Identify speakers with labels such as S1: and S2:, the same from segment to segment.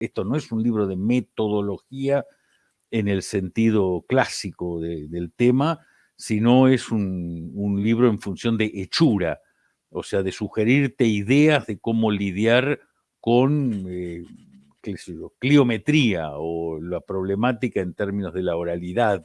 S1: Esto no es un libro de metodología en el sentido clásico del tema, sino es un, libro en función de hechura, o sea, de sugerirte ideas de cómo lidiar con eh, cliometría o la problemática en términos de la oralidad.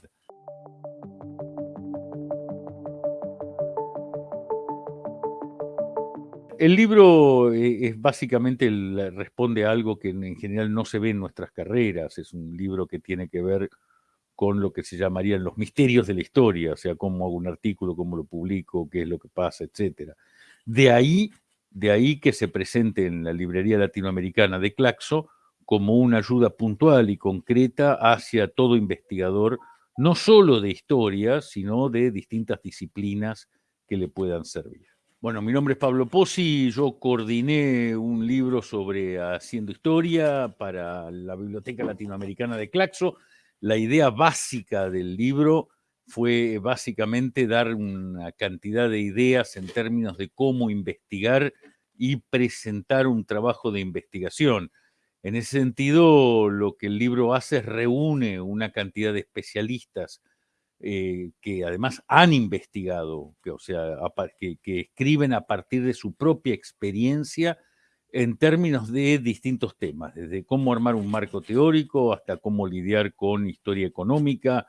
S1: El libro eh, es básicamente responde a algo que en general no se ve en nuestras carreras. Es un libro que tiene que ver con lo que se llamarían los misterios de la historia, o sea, cómo hago un artículo, cómo lo publico, qué es lo que pasa, etc. De ahí, de ahí que se presente en la librería latinoamericana de Claxo como una ayuda puntual y concreta hacia todo investigador, no solo de historia, sino de distintas disciplinas que le puedan servir. Bueno, mi nombre es Pablo Pozzi, yo coordiné un libro sobre haciendo historia para la Biblioteca Latinoamericana de Claxo. La idea básica del libro fue básicamente dar una cantidad de ideas en términos de cómo investigar y presentar un trabajo de investigación. En ese sentido, lo que el libro hace es reúne una cantidad de especialistas eh, que además han investigado, o sea, que, escriben a partir de su propia experiencia en términos de distintos temas, desde cómo armar un marco teórico hasta cómo lidiar con historia económica,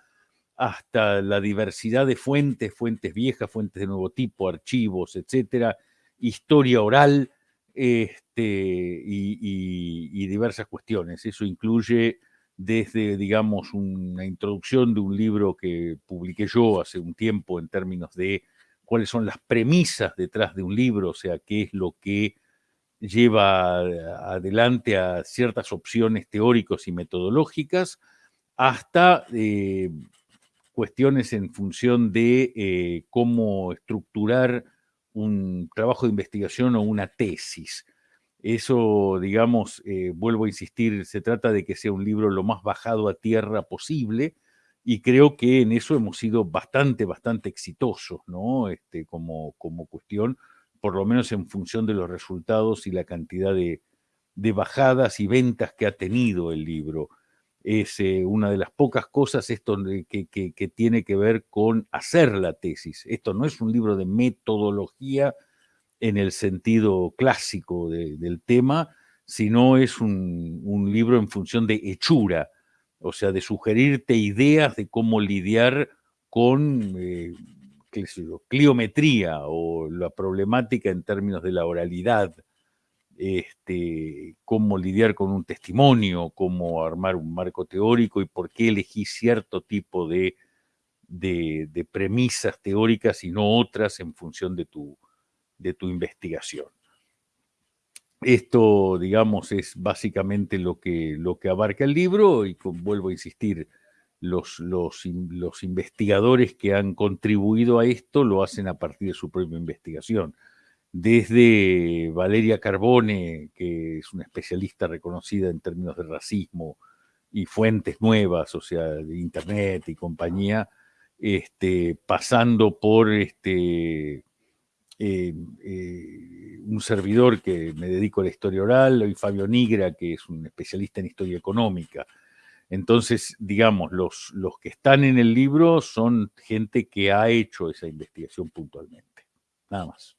S1: hasta la diversidad de fuentes, fuentes viejas, fuentes de nuevo tipo, archivos, etcétera, historia oral este, y diversas cuestiones. Eso incluye desde, digamos, una introducción de un libro que publiqué yo hace un tiempo en términos de cuáles son las premisas detrás de un libro, o sea, qué es lo que lleva adelante a ciertas opciones teóricas y metodológicas, hasta eh, cuestiones en función de eh, cómo estructurar un trabajo de investigación o una tesis. Eso, digamos, eh, vuelvo a insistir, se trata de que sea un libro lo más bajado a tierra posible y creo que en eso hemos sido bastante, bastante exitosos, ¿no? Este, como, como cuestión, por lo menos en función de los resultados y la cantidad de, bajadas y ventas que ha tenido el libro. Es eh, una de las pocas cosas esto que, que, tiene que ver con hacer la tesis. Esto no es un libro de metodología en el sentido clásico del tema, sino es un, libro en función de hechura, o sea, de sugerirte ideas de cómo lidiar con eh, cliometría o la problemática en términos de la oralidad, este, cómo lidiar con un testimonio, cómo armar un marco teórico y por qué elegí cierto tipo de premisas teóricas y no otras en función de tu, de tu investigación. Esto, digamos, es básicamente lo que, lo que abarca el libro y vuelvo a insistir, los, los, los, investigadores que han contribuido a esto lo hacen a partir de su propia investigación. Desde Valeria Carbone, que es una especialista reconocida en términos de racismo y fuentes nuevas, o sea, de Internet y compañía, este, pasando por este, eh, eh, un servidor que me dedico a la historia oral, y Fabio Nigra, que es un especialista en historia económica. Entonces, digamos, los, los que están en el libro son gente que ha hecho esa investigación puntualmente. Nada más.